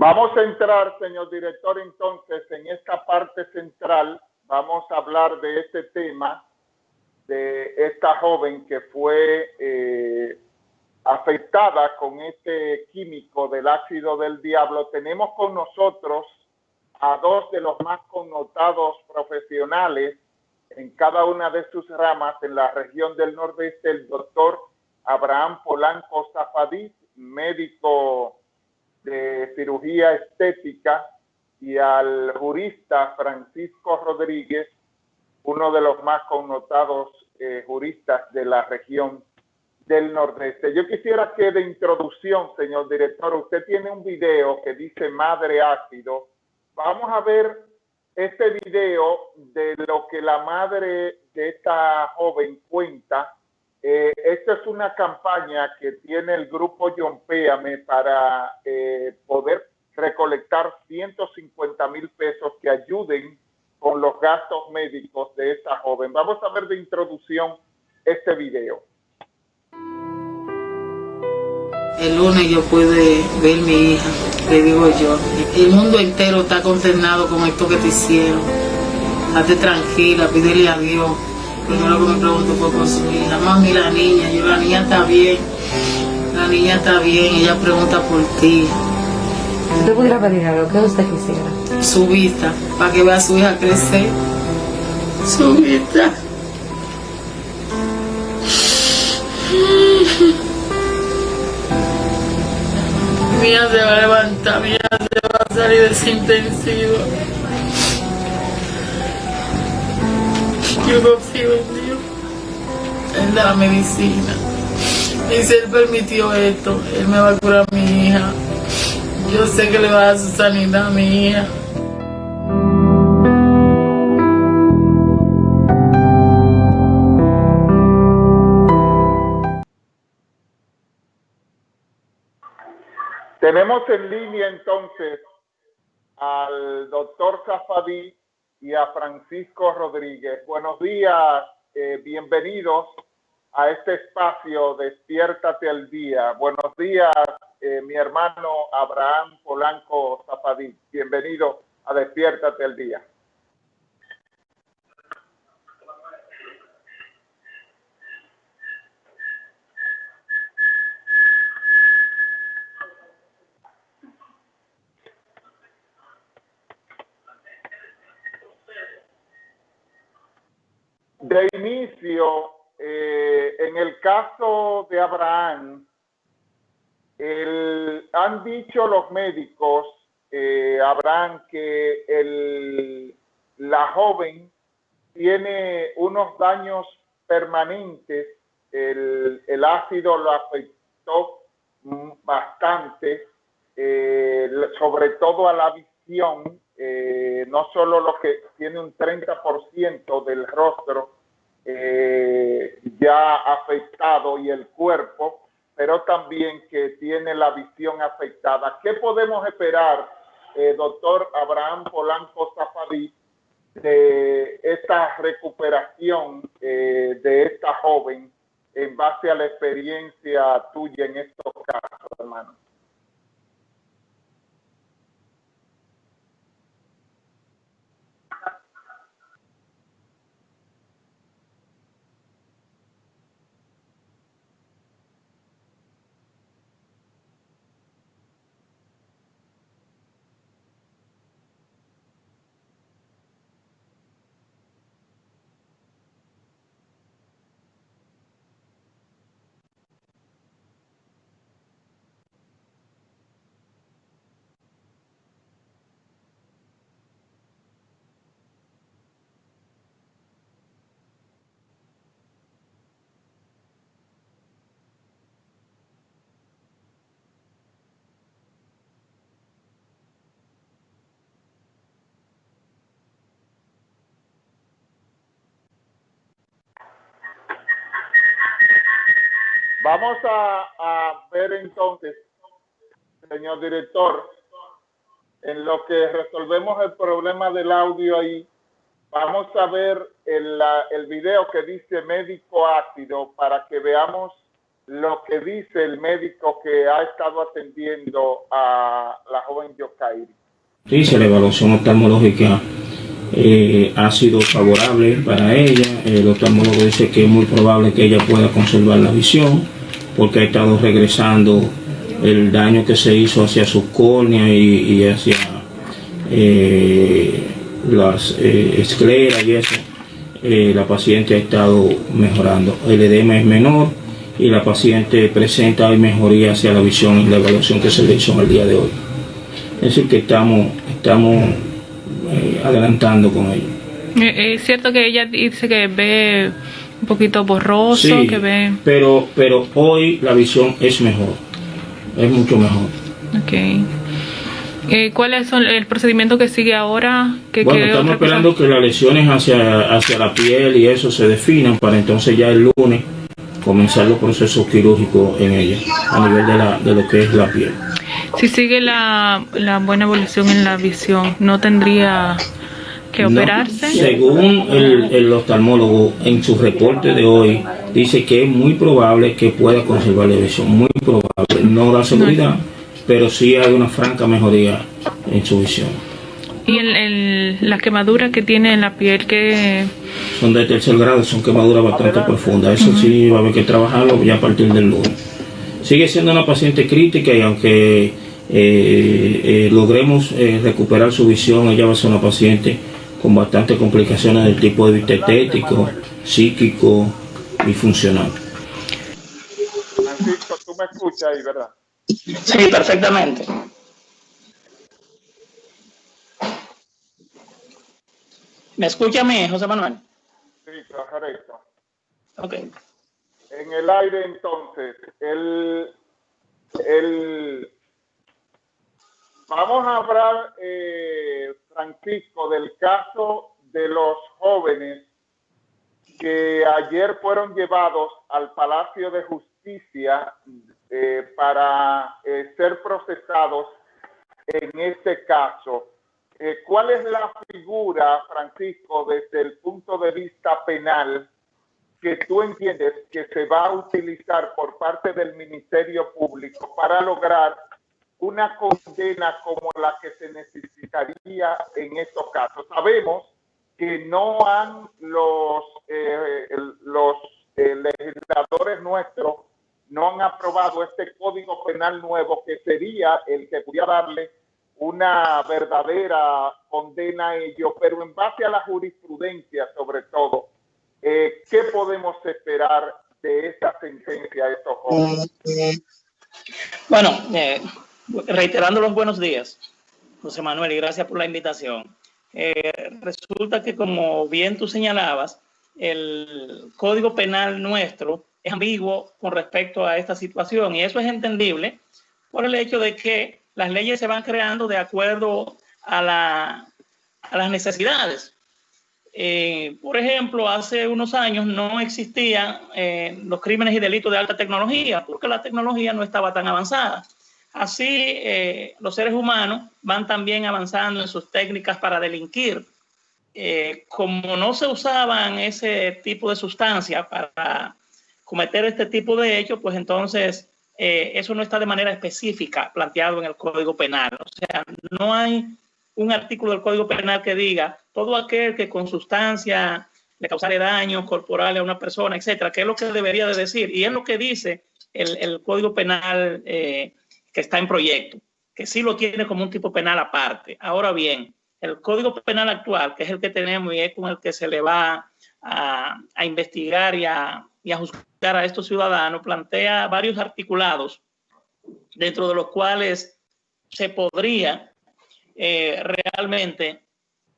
Vamos a entrar, señor director, entonces, en esta parte central. Vamos a hablar de este tema, de esta joven que fue eh, afectada con este químico del ácido del diablo. Tenemos con nosotros a dos de los más connotados profesionales en cada una de sus ramas en la región del nordeste, el doctor Abraham Polanco Zafadí, médico de cirugía estética, y al jurista Francisco Rodríguez, uno de los más connotados eh, juristas de la región del Nordeste. Yo quisiera que de introducción, señor director, usted tiene un video que dice Madre Ácido. Vamos a ver este video de lo que la madre de esta joven cuenta eh, esta es una campaña que tiene el grupo Péame para eh, poder recolectar 150 mil pesos que ayuden con los gastos médicos de esta joven. Vamos a ver de introducción este video. El lunes yo pude ver mi hija, le digo yo. El mundo entero está consternado con esto que te hicieron. Hazte tranquila, pídele a Dios primero que me preguntó fue por su hija. Mami, la niña, yo la niña está bien. La niña está bien, ella pregunta por ti. ¿Usted pudiera pedir algo? ¿Qué usted quisiera? Su vista, para que vea a su hija crecer. Su vista. Hija se va a levantar, hija se va a salir de Yo confío en Dios, en la medicina. Y si Él permitió esto, Él me va a curar a mi hija. Yo sé que le va a dar su sanidad a mi hija. Tenemos en línea entonces al doctor Zafadí, y a Francisco Rodríguez. Buenos días, eh, bienvenidos a este espacio Despiértate al Día. Buenos días, eh, mi hermano Abraham Polanco Zapadí. Bienvenido a Despiértate al Día. De inicio, eh, en el caso de Abraham, han dicho los médicos, eh, Abraham, que el, la joven tiene unos daños permanentes, el, ácido lo afectó bastante, eh, sobre todo a la visión, no solo lo que tiene un 30% del rostro eh, ya afectado y el cuerpo, pero también que tiene la visión afectada. ¿Qué podemos esperar, eh, doctor Abraham Polanco Zafadí, de esta recuperación eh, de esta joven en base a la experiencia tuya en estos casos, hermano? Vamos a, ver entonces, señor director, en lo que resolvemos el problema del audio ahí, vamos a ver el, el video que dice médico ácido para que veamos lo que dice el médico que ha estado atendiendo a la joven Yokairi. Dice la evaluación oftalmológica eh, ha sido favorable para ella. El oftalmólogo dice que es muy probable que ella pueda conservar la visión porque ha estado regresando el daño que se hizo hacia su córnea y, hacia eh, las eh, escleras y eso. la paciente ha estado mejorando. El edema es menor y la paciente presenta mejoría hacia la visión y la evaluación que se le hizo el día de hoy. Es decir, que estamos, estamos eh, adelantando con ello. Eh, es cierto que ella dice que ve un poquito borroso, que ve... Pero, pero hoy la visión es mejor, es mucho mejor. Ok. Eh, ¿Cuál es el procedimiento que sigue ahora? ¿Qué, bueno, estamos esperando que las lesiones hacia, hacia la piel y eso se definan para entonces ya el lunes comenzar los procesos quirúrgicos en ella, a nivel de, la, de lo que es la piel. Si sigue la, la buena evolución en la visión, ¿no tendría que operarse? según el, el, oftalmólogo en su reporte de hoy, dice que es muy probable que pueda conservar la visión, muy probable, no da seguridad, pero sí hay una franca mejoría en su visión. ¿Y el, la quemadura que tiene en la piel que son de tercer grado, son quemaduras bastante profundas. Eso sí va a haber que trabajarlo ya a partir del lunes. Sigue siendo una paciente crítica y aunque eh, eh, logremos eh, recuperar su visión, ella va a ser una paciente con bastantes complicaciones del tipo de vista estético, psíquico y funcional. Francisco, tú me escuchas ahí, ¿verdad? Sí, perfectamente. ¿Me escucha a mí, José Manuel? Sí, correcto. Ok. En el aire entonces, el, el, vamos a hablar, eh, Francisco, del caso de los jóvenes que ayer fueron llevados al Palacio de Justicia eh, para eh, ser procesados en este caso. Eh, ¿Cuál es la figura, Francisco, desde el punto de vista penal que tú entiendes que se va a utilizar por parte del Ministerio Público para lograr una condena como la que se necesitaría en estos casos? Sabemos que no han los, eh, los eh, legisladores nuestros no han aprobado este código penal nuevo que sería el que pudiera darle una verdadera condena a ello, pero en base a la jurisprudencia sobre todo, eh, ¿qué podemos esperar de esta sentencia a estos jóvenes? Bueno, eh, reiterando los buenos días, José Manuel, y gracias por la invitación. Eh, resulta que, como bien tú señalabas, el Código Penal nuestro es ambiguo con respecto a esta situación y eso es entendible por el hecho de que las leyes se van creando de acuerdo a, las necesidades. Eh, por ejemplo, hace unos años no existían eh, los crímenes y delitos de alta tecnología porque la tecnología no estaba tan avanzada. Así, eh, los seres humanos van también avanzando en sus técnicas para delinquir. como no se usaban ese tipo de sustancias para cometer este tipo de hechos, pues entonces eh, eso no está de manera específica planteado en el Código Penal. O sea, no hay un artículo del Código Penal que diga todo aquel que con sustancia le causare daños corporales a una persona, etcétera, que es lo que debería de decir. Y es lo que dice el, Código Penal eh, que está en proyecto, que sí lo tiene como un tipo penal aparte. Ahora bien, el Código Penal actual, que es el que tenemos y es con el que se le va a, a investigar y a, y a juzgar a estos ciudadanos, plantea varios articulados dentro de los cuales se podría eh, realmente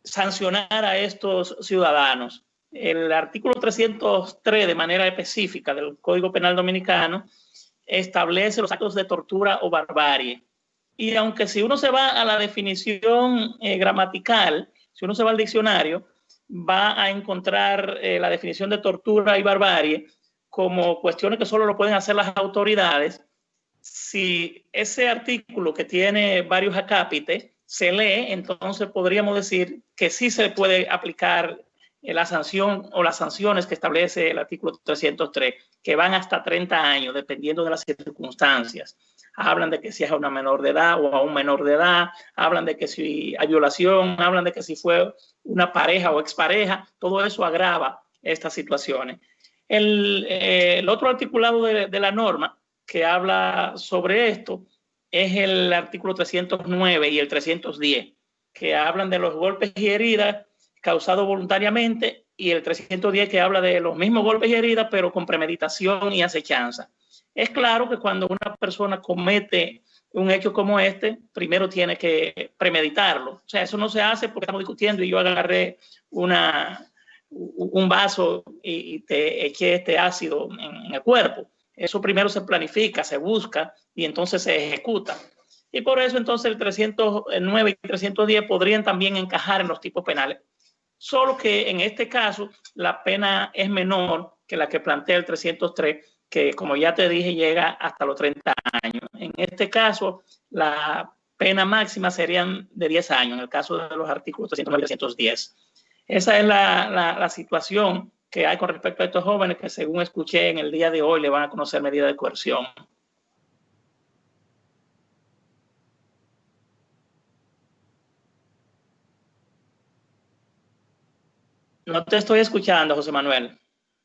sancionar a estos ciudadanos. El artículo 303 de manera específica del Código Penal Dominicano establece los actos de tortura o barbarie. Y aunque si uno se va a la definición eh, gramatical, si uno se va al diccionario, va a encontrar eh, la definición de tortura y barbarie como cuestiones que solo lo pueden hacer las autoridades, si ese artículo que tiene varios acápites se lee, entonces podríamos decir que sí se puede aplicar la sanción o las sanciones que establece el artículo 303, que van hasta 30 años, dependiendo de las circunstancias. Hablan de que si es a una menor de edad o a un menor de edad, hablan de que si hay violación, hablan de que si fue una pareja o expareja, todo eso agrava estas situaciones. El, eh, otro articulado de la norma que habla sobre esto es el artículo 309 y el 310, que hablan de los golpes y heridas causados voluntariamente y el 310 que habla de los mismos golpes y heridas, pero con premeditación y acechanza. Es claro que cuando una persona comete un hecho como este, primero tiene que premeditarlo. O sea, eso no se hace porque estamos discutiendo y yo agarré una, un vaso y te eché este ácido en el cuerpo. Eso primero se planifica, se busca y entonces se ejecuta. Y por eso entonces el 309 y 310 podrían también encajar en los tipos penales. Solo que en este caso la pena es menor que la que plantea el 303, que como ya te dije llega hasta los 30 años. En este caso la pena máxima serían de 10 años, en el caso de los artículos 309 y 310. Esa es la, la, la situación que hay con respecto a estos jóvenes que según escuché en el día de hoy le van a conocer medidas de coerción. No te estoy escuchando, José Manuel.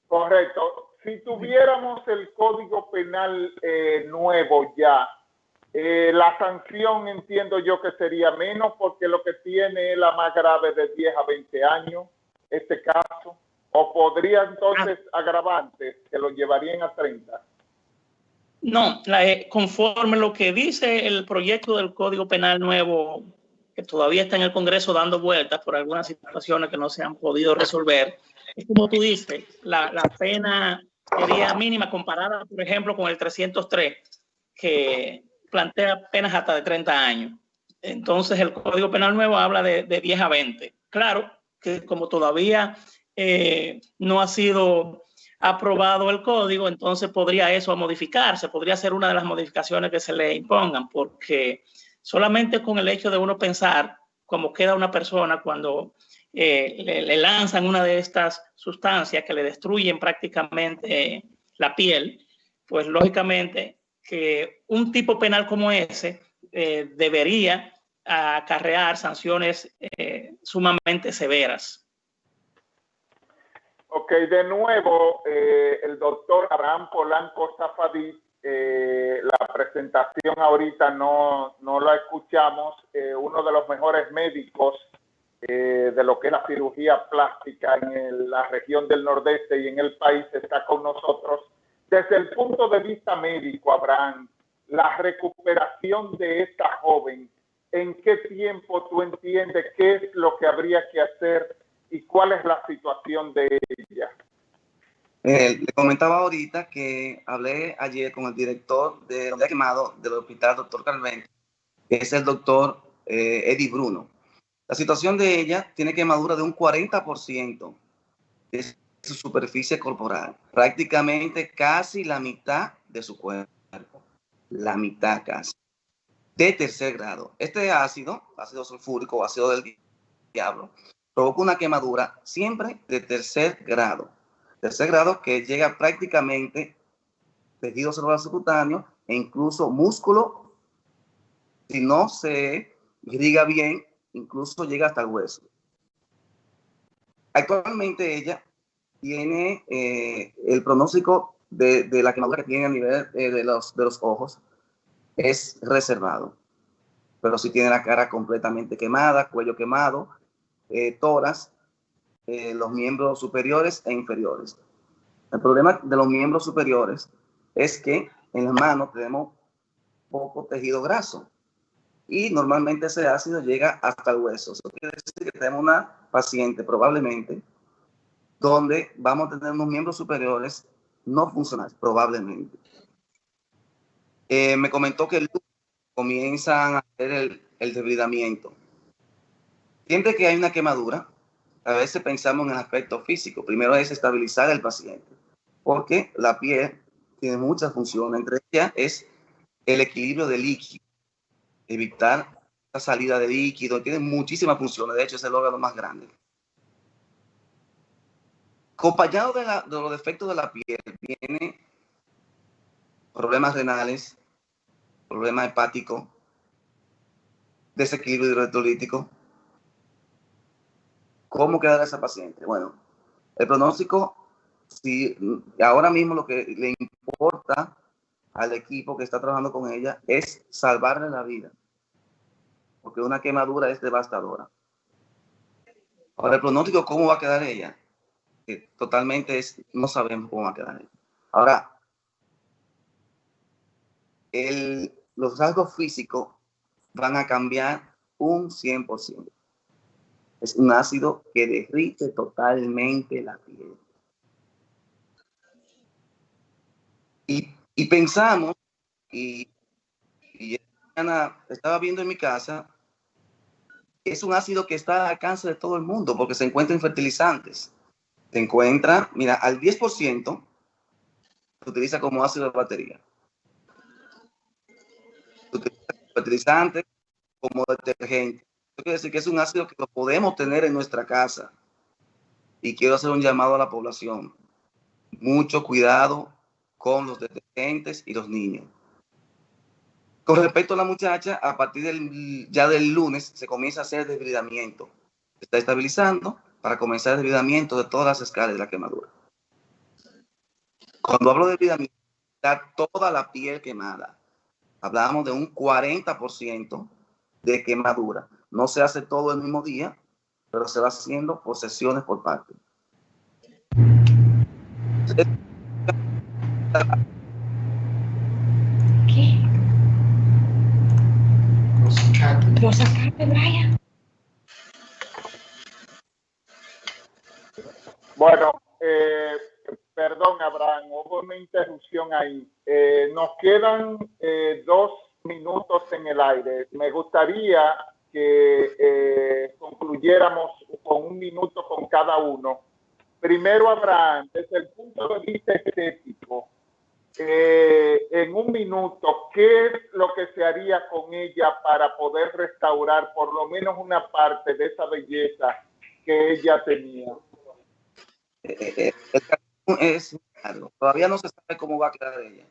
Correcto. Si tuviéramos el código penal eh, nuevo ya, eh, la sanción entiendo yo que sería menos porque lo que tiene es la más grave de 10 a 20 años, este caso. ¿O podría entonces ah. agravantes que lo llevarían a 30? No, la, eh, conforme lo que dice el proyecto del Código Penal nuevo, que todavía está en el Congreso dando vueltas por algunas situaciones que no se han podido resolver, es como tú dices, la, la pena sería mínima comparada, por ejemplo, con el 303, que plantea penas hasta de 30 años. Entonces, el Código Penal nuevo habla de, de 10 a 20. Claro que como todavía eh, no ha sido aprobado el código, entonces podría eso modificarse, podría ser una de las modificaciones que se le impongan, porque solamente con el hecho de uno pensar cómo queda una persona cuando eh, le, lanzan una de estas sustancias que le destruyen prácticamente la piel, pues lógicamente que un tipo penal como ese eh, debería acarrear sanciones sumamente severas. Ok, de nuevo, eh, el doctor Abraham Polanco Zafadí, eh, la presentación ahorita no, no la escuchamos, eh, uno de los mejores médicos de lo que es la cirugía plástica en la región del Nordeste y en el país está con nosotros. Desde el punto de vista médico, Abraham, la recuperación de esta joven, ¿en qué tiempo tú entiendes qué es lo que habría que hacer y cuál es la situación de ella. Eh, le comentaba ahorita que hablé ayer con el director de ha quemado del hospital, doctor Carmen, que es el doctor eh, Eddie Bruno. La situación de ella tiene quemadura de un 40% de su superficie corporal, prácticamente casi la mitad de su cuerpo, la mitad casi, de tercer grado. Este ácido, ácido sulfúrico ácido del diablo, provoca una quemadura siempre de tercer grado. Tercer grado que llega prácticamente tejido celular subcutáneo e incluso músculo. Si no se irriga bien, incluso llega hasta el hueso. Actualmente ella tiene eh, el pronóstico de, la quemadura que tiene a nivel eh, de, los, de los ojos es reservado. Pero si tiene la cara completamente quemada, cuello quemado, eh, toras, eh, los miembros superiores e inferiores. El problema de los miembros superiores es que en las manos tenemos poco tejido graso y normalmente ese ácido llega hasta el hueso. Eso quiere decir que tenemos una paciente probablemente donde vamos a tener unos miembros superiores no funcionales, probablemente. Eh, me comentó que comienzan a hacer el, el debilitamiento. Siempre que hay una quemadura, a veces pensamos en el aspecto físico. Primero es estabilizar al paciente, porque la piel tiene muchas funciones. Entre ellas es el equilibrio de líquido, evitar la salida de líquido. Tiene muchísimas funciones. De hecho, es el órgano más grande. Acompañado de, los defectos de la piel, viene problemas renales, problema hepático, desequilibrio hidroelectrolítico. ¿Cómo quedará esa paciente? Bueno, el pronóstico, si ahora mismo lo que le importa al equipo que está trabajando con ella es salvarle la vida, porque una quemadura es devastadora. Ahora, el pronóstico, ¿cómo va a quedar ella? Totalmente es, no sabemos cómo va a quedar ella. Ahora, el, los rasgos físicos van a cambiar un 100%. Es un ácido que derrite totalmente la piel. Y, pensamos, y, y estaba viendo en mi casa, es un ácido que está al alcance de todo el mundo porque se encuentra en fertilizantes. Se encuentra, mira, al 10% se utiliza como ácido de batería. Se utiliza como fertilizante, como detergente. Quiere decir que es un ácido que lo podemos tener en nuestra casa. Y quiero hacer un llamado a la población. Mucho cuidado con los detergentes y los niños. Con respecto a la muchacha, a partir del, ya del lunes se comienza a hacer desbridamiento. Está estabilizando para comenzar el desbridamiento de todas las escalas de la quemadura. Cuando hablo de desbridamiento, está toda la piel quemada. Hablamos de un 40% de quemadura. No se hace todo el mismo día, pero se va haciendo por sesiones por parte. Bueno, eh, perdón, Abraham, hubo una interrupción ahí. Eh, nos quedan eh, dos minutos en el aire. Me gustaría que concluyéramos con un minuto con cada uno. Primero, Abraham, desde el punto de vista estético, eh, en un minuto qué es lo que se haría con ella para poder restaurar por lo menos una parte de esa belleza que ella tenía. Eh, eh, es todavía no se sabe cómo va a quedar ella.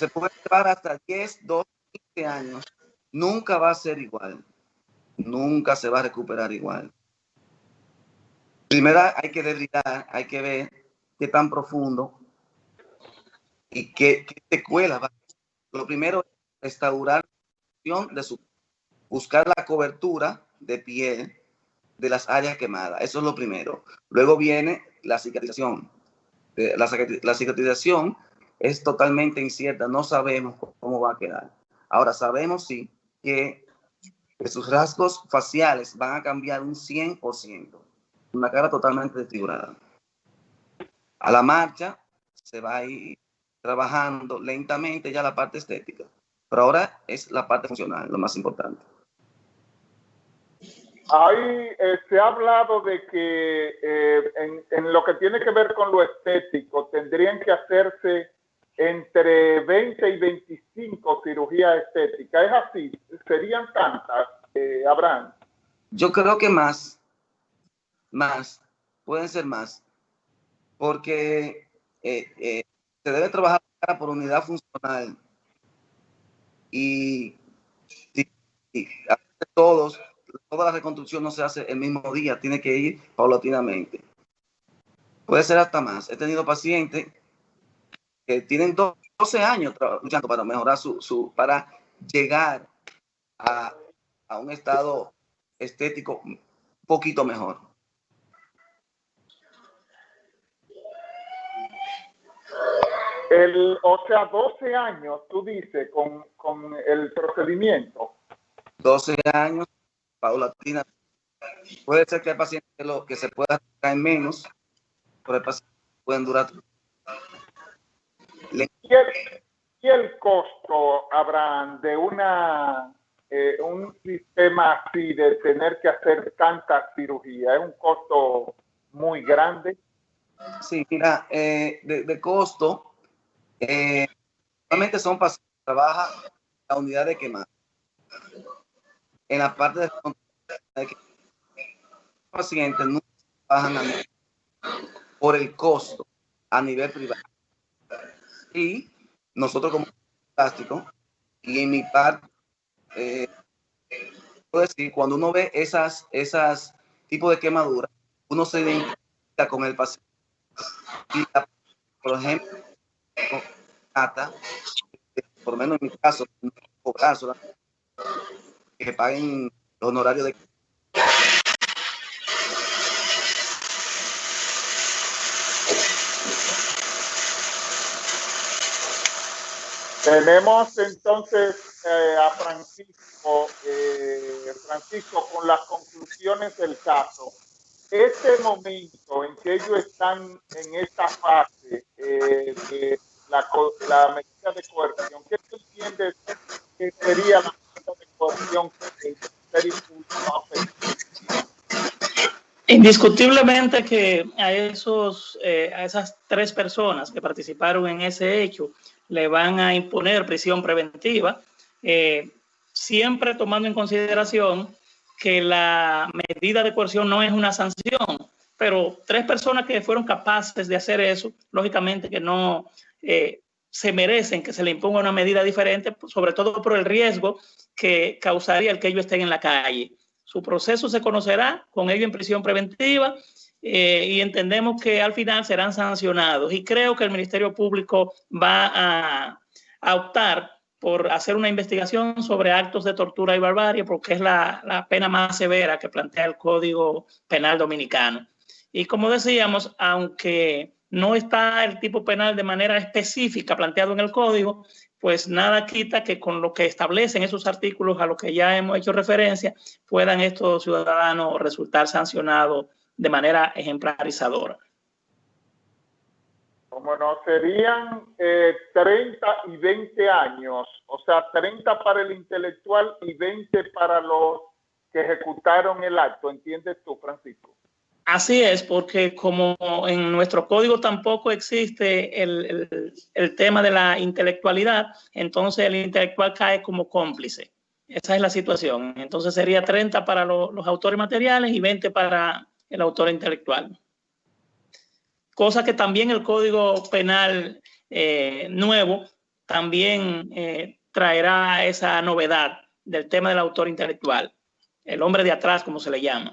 Se puede llevar hasta 10, 12, 15 años. Nunca va a ser igual. Nunca se va a recuperar igual. Primero hay que debilitar, hay que ver qué tan profundo y qué, qué va. Lo primero es restaurar de su, buscar la cobertura de piel de las áreas quemadas. Eso es lo primero. Luego viene la cicatrización. Eh, la cicatrización es totalmente incierta. No sabemos cómo va a quedar. Ahora sabemos sí que sus rasgos faciales van a cambiar un 100%. Una cara totalmente desfigurada. A la marcha se va a ir trabajando lentamente ya la parte estética. Pero ahora es la parte funcional, lo más importante. Ahí eh, se ha hablado de que eh, en, lo que tiene que ver con lo estético, tendrían que hacerse entre 20 y 25 cirugías estéticas. ¿Es así? ¿Serían tantas, eh, Abraham? Yo creo que más, más, pueden ser más, porque se debe trabajar por unidad funcional. Y, todos, toda la reconstrucción no se hace el mismo día, tiene que ir paulatinamente. Puede ser hasta más. He tenido pacientes que tienen 12 años luchando para mejorar su, su para llegar a, a un estado estético un poquito mejor. El, o sea, 12 años, tú dices, con, con el procedimiento. 12 años, paulatina. Puede ser que el paciente lo que se pueda traer menos, pero el paciente pueden durar. ¿Y el, ¿Y el costo, Abraham, de una eh, un sistema así de tener que hacer tanta cirugía? ¿Es un costo muy grande? Sí, mira, eh, de, de, costo, eh, normalmente son pacientes que trabajan la unidad de quemar. En la parte de pacientes no trabajan por el costo a nivel privado. Y nosotros como plástico, y en mi parte, eh, puedo decir, cuando uno ve esas, esas tipos de quemaduras, uno se identifica con el paciente. Y por ejemplo, por lo menos en mi caso, que paguen los honorarios de Tenemos entonces eh, a Francisco, eh, Francisco, con las conclusiones del caso. Este momento en que ellos están en esta fase eh, de la, la, medida de coerción, ¿qué tú entiendes que sería la medida de coerción que ser Indiscutiblemente que a, esos, a esas tres personas que participaron en ese hecho, le van a imponer prisión preventiva, eh, siempre tomando en consideración que la medida de coerción no es una sanción, pero tres personas que fueron capaces de hacer eso, lógicamente que no eh, se merecen que se le imponga una medida diferente, sobre todo por el riesgo que causaría el que ellos estén en la calle. Su proceso se conocerá con ellos en prisión preventiva eh, y entendemos que al final serán sancionados. Y creo que el Ministerio Público va a, optar por hacer una investigación sobre actos de tortura y barbarie, porque es la, la, pena más severa que plantea el Código Penal Dominicano. Y como decíamos, aunque no está el tipo penal de manera específica planteado en el Código, pues nada quita que con lo que establecen esos artículos a los que ya hemos hecho referencia, puedan estos ciudadanos resultar sancionados de manera ejemplarizadora. Como no, serían 30 eh, y 20 años, o sea, 30 para el intelectual y 20 para los que ejecutaron el acto, ¿entiendes tú, Francisco? Así es, porque como en nuestro código tampoco existe el, el, tema de la intelectualidad, entonces el intelectual cae como cómplice. Esa es la situación. Entonces sería 30 para los autores materiales y 20 para, el autor intelectual. Cosa que también el Código Penal eh, nuevo también eh, traerá esa novedad del tema del autor intelectual, el hombre de atrás, como se le llama.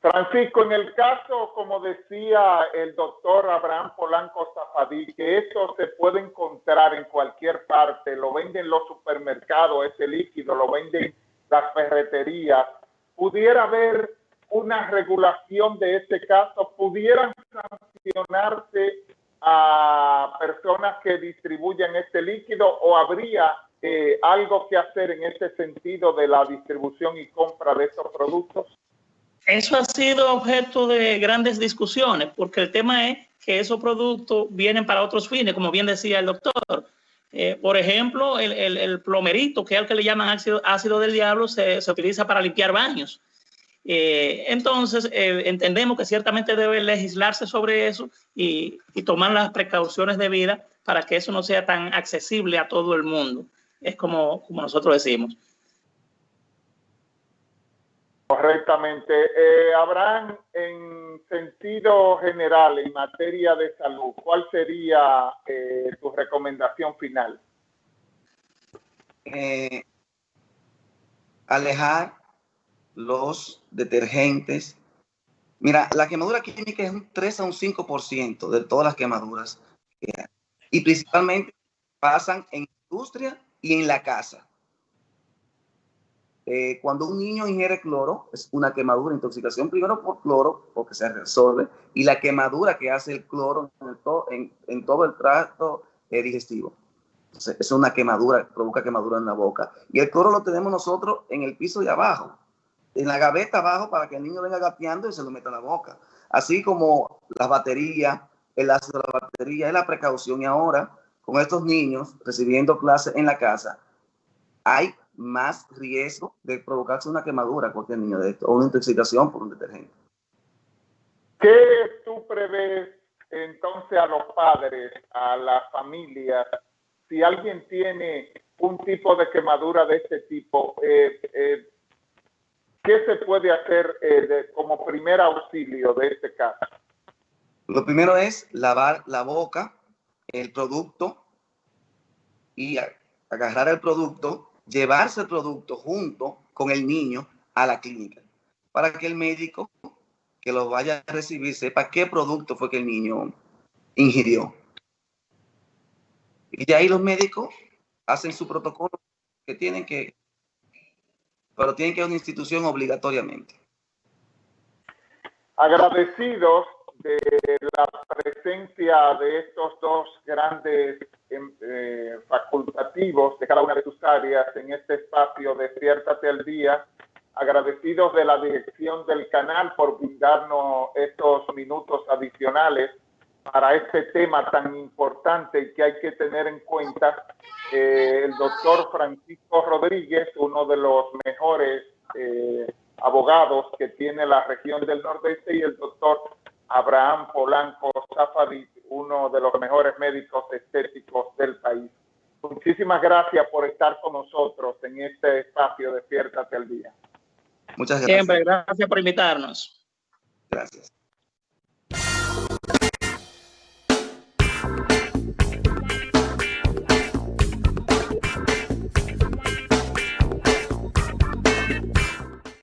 Francisco, en el caso, como decía el doctor Abraham Polanco Zafadí, que eso se puede encontrar en cualquier parte, lo venden los supermercados, ese líquido, lo venden las ferreterías, pudiera haber una regulación de este caso, pudieran sancionarse a personas que distribuyen este líquido o habría eh, algo que hacer en este sentido de la distribución y compra de estos productos? Eso ha sido objeto de grandes discusiones, porque el tema es que esos productos vienen para otros fines, como bien decía el doctor. Eh, por ejemplo, el, plomerito, que es el que le llaman ácido, ácido del diablo, se, se utiliza para limpiar baños. Eh, entonces, eh, entendemos que ciertamente debe legislarse sobre eso y, tomar las precauciones debidas para que eso no sea tan accesible a todo el mundo. Es como, como nosotros decimos. Correctamente. Eh, Abraham, en sentido general, en materia de salud, ¿cuál sería tu recomendación final? alejar los detergentes. Mira, la quemadura química es un 3 a un 5% de todas las quemaduras Y principalmente pasan en industria y en la casa. Eh, cuando un niño ingiere cloro, es una quemadura, intoxicación primero por cloro, porque se resuelve, y la quemadura que hace el cloro en, todo el trato eh, digestivo. es una quemadura, provoca quemadura en la boca. Y el cloro lo tenemos nosotros en el piso de abajo en la gaveta abajo para que el niño venga gateando y se lo meta en la boca. Así como las baterías, el ácido de la batería es la precaución. Y ahora, con estos niños recibiendo clases en la casa, hay más riesgo de provocarse una quemadura a cualquier niño de esto o una intoxicación por un detergente. ¿Qué tú prevés entonces a los padres, a las familias, si alguien tiene un tipo de quemadura de este tipo? Eh, eh, ¿qué se puede hacer eh, como primer auxilio de este caso? Lo primero es lavar la boca, el producto y agarrar el producto, llevarse el producto junto con el niño a la clínica para que el médico que lo vaya a recibir sepa qué producto fue que el niño ingirió. Y de ahí los médicos hacen su protocolo que tienen que, pero tienen que a una institución obligatoriamente. Agradecidos de la presencia de estos dos grandes em, eh, facultativos de cada una de sus áreas en este espacio Despiértate al Día, agradecidos de la dirección del canal por brindarnos estos minutos adicionales para este tema tan importante que hay que tener en cuenta. Eh, el doctor Francisco Rodríguez, uno de los mejores eh, abogados que tiene la región del Nordeste, y el doctor Abraham Polanco Zafadit, uno de los mejores médicos estéticos del país. Muchísimas gracias por estar con nosotros en este espacio Despiértate al Día. Muchas gracias. Siempre, gracias por invitarnos. Gracias.